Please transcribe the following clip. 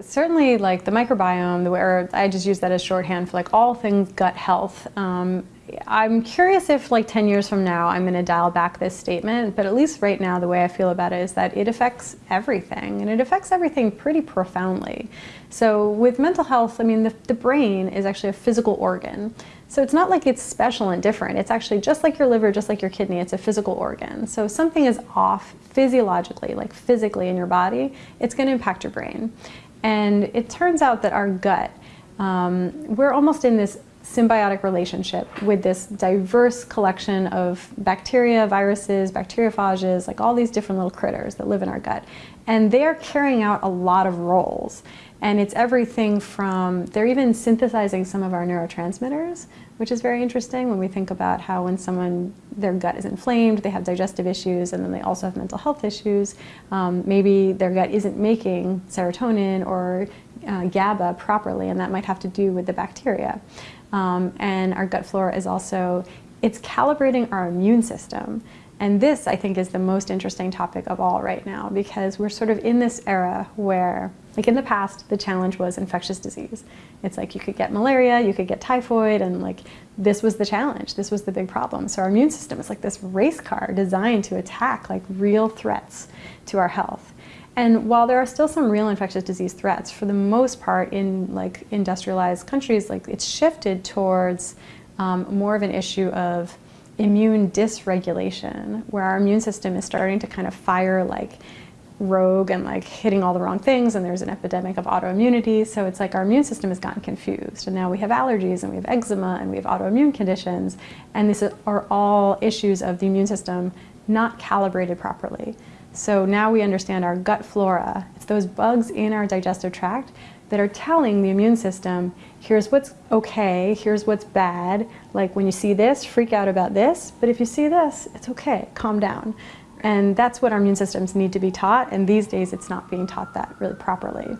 Certainly, like the microbiome, the where I just use that as shorthand for like all things gut health. Um, I'm curious if like 10 years from now I'm going to dial back this statement, but at least right now the way I feel about it is that it affects everything and it affects everything pretty profoundly. So with mental health, I mean the, the brain is actually a physical organ. So it's not like it's special and different. It's actually just like your liver, just like your kidney, it's a physical organ. So if something is off physiologically, like physically in your body, it's going to impact your brain. And it turns out that our gut, um, we're almost in this symbiotic relationship with this diverse collection of bacteria, viruses, bacteriophages, like all these different little critters that live in our gut. And they're carrying out a lot of roles. And it's everything from, they're even synthesizing some of our neurotransmitters, which is very interesting when we think about how when someone, their gut is inflamed, they have digestive issues, and then they also have mental health issues. Um, maybe their gut isn't making serotonin or uh, GABA properly, and that might have to do with the bacteria. Um, and our gut flora is also, it's calibrating our immune system. And this, I think, is the most interesting topic of all right now because we're sort of in this era where, like in the past, the challenge was infectious disease. It's like you could get malaria, you could get typhoid, and like this was the challenge, this was the big problem. So our immune system is like this race car designed to attack like real threats to our health. And while there are still some real infectious disease threats, for the most part in like industrialized countries, like it's shifted towards um, more of an issue of immune dysregulation, where our immune system is starting to kind of fire like rogue and like hitting all the wrong things and there's an epidemic of autoimmunity. So it's like our immune system has gotten confused and now we have allergies and we have eczema and we have autoimmune conditions. And these are all issues of the immune system not calibrated properly so now we understand our gut flora it's those bugs in our digestive tract that are telling the immune system, here's what's okay, here's what's bad. Like when you see this, freak out about this, but if you see this, it's okay, calm down. And that's what our immune systems need to be taught, and these days it's not being taught that really properly.